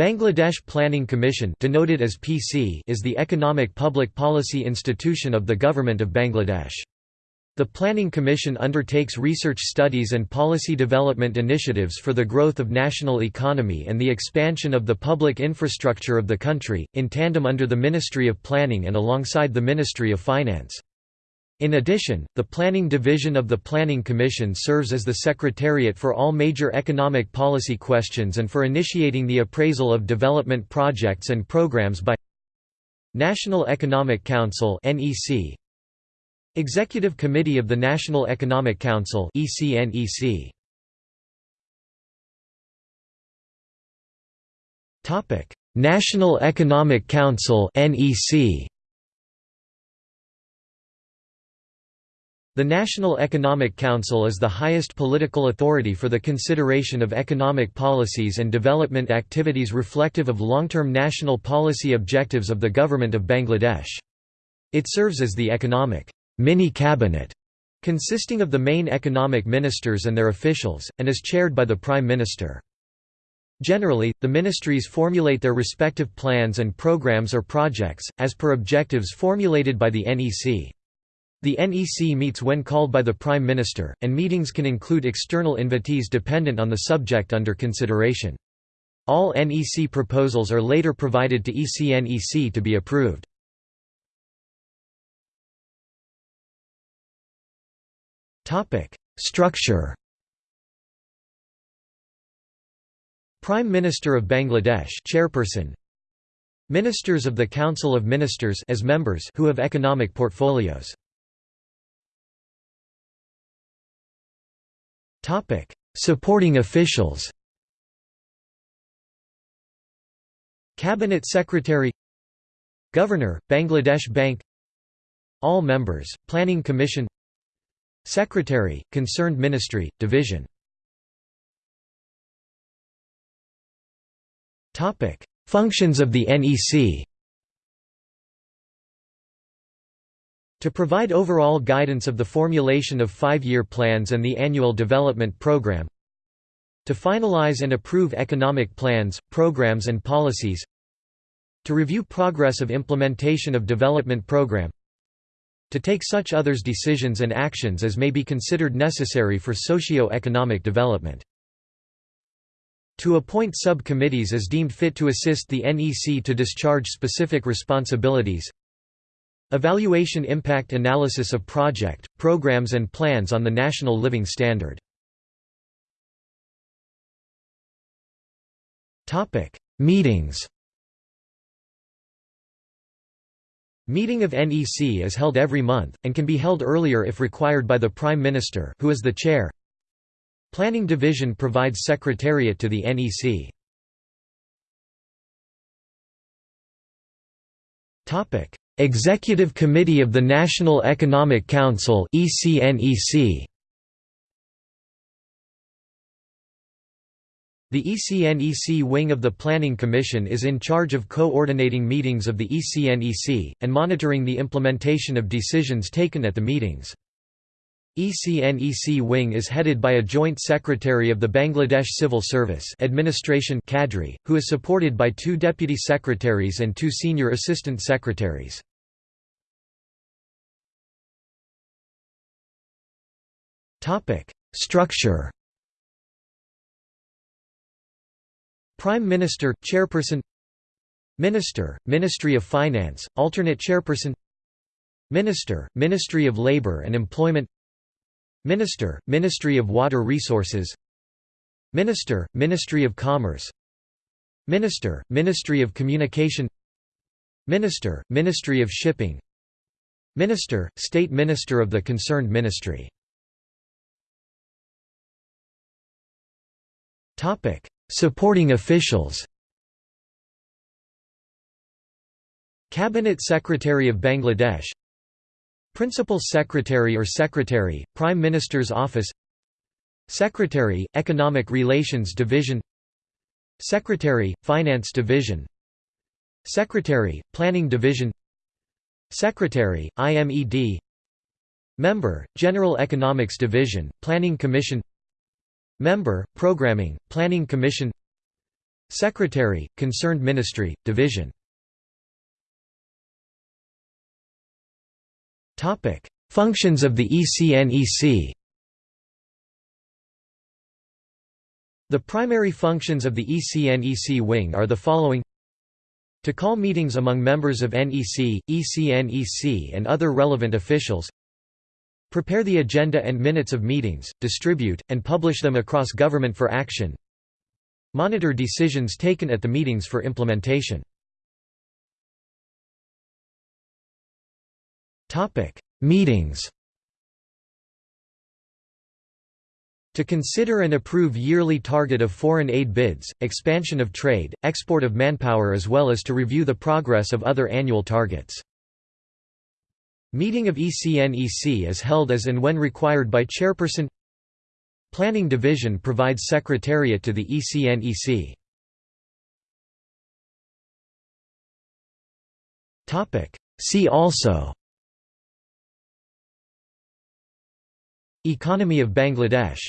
Bangladesh Planning Commission denoted as PC is the economic public policy institution of the Government of Bangladesh. The Planning Commission undertakes research studies and policy development initiatives for the growth of national economy and the expansion of the public infrastructure of the country, in tandem under the Ministry of Planning and alongside the Ministry of Finance. In addition, the Planning Division of the Planning Commission serves as the secretariat for all major economic policy questions and for initiating the appraisal of development projects and programs by National Economic Council Executive Committee of the National Economic Council National Economic Council NEC The National Economic Council is the highest political authority for the consideration of economic policies and development activities reflective of long-term national policy objectives of the Government of Bangladesh. It serves as the economic mini-cabinet, consisting of the main economic ministers and their officials, and is chaired by the Prime Minister. Generally, the ministries formulate their respective plans and programs or projects, as per objectives formulated by the NEC. The NEC meets when called by the Prime Minister, and meetings can include external invitees dependent on the subject under consideration. All NEC proposals are later provided to ECNEC to be approved. Structure Prime Minister of Bangladesh chairperson Ministers of the Council of Ministers as members who have economic portfolios Topic: Supporting officials. Cabinet Secretary Governor, Bangladesh Bank All members, Planning Commission Secretary, Concerned Ministry, Division Functions of the NEC To provide overall guidance of the formulation of five-year plans and the annual development program. To finalize and approve economic plans, programs and policies. To review progress of implementation of development program. To take such others decisions and actions as may be considered necessary for socio-economic development. To appoint sub-committees as deemed fit to assist the NEC to discharge specific responsibilities Evaluation impact analysis of project, programs and plans on the National Living Standard Meetings Meeting of NEC is held every month, and can be held earlier if required by the Prime Minister who is the chair. Planning Division provides secretariat to the NEC. Executive Committee of the National Economic Council The ECNEC wing of the Planning Commission is in charge of coordinating meetings of the ECNEC, and monitoring the implementation of decisions taken at the meetings. ECNEC wing is headed by a joint secretary of the Bangladesh Civil Service Administration cadre, who is supported by two deputy secretaries and two senior assistant secretaries. Structure Prime Minister, Chairperson Minister, Ministry of Finance, alternate Chairperson Minister, Ministry of Labour and Employment Minister, Ministry of Water Resources Minister, Ministry of Commerce Minister, Ministry of Communication Minister, Ministry of Shipping Minister, State Minister of the concerned ministry Supporting officials Cabinet Secretary of Bangladesh Principal Secretary or Secretary, Prime Minister's Office Secretary, Economic Relations Division Secretary, Finance Division Secretary, Planning Division Secretary, IMED Member, General Economics Division, Planning Commission Member, Programming, Planning Commission. Secretary, concerned ministry, division. Functions of the ECNEC The primary functions of the ECNEC wing are the following. To call meetings among members of NEC, ECNEC and other relevant officials Prepare the agenda and minutes of meetings, distribute, and publish them across government for action. Monitor decisions taken at the meetings for implementation. Meetings. To consider and approve yearly target of foreign aid bids, expansion of trade, export of manpower as well as to review the progress of other annual targets. Meeting of ECNEC is held as and when required by chairperson. Planning Division provides secretariat to the ECNEC. See also. Economy of Bangladesh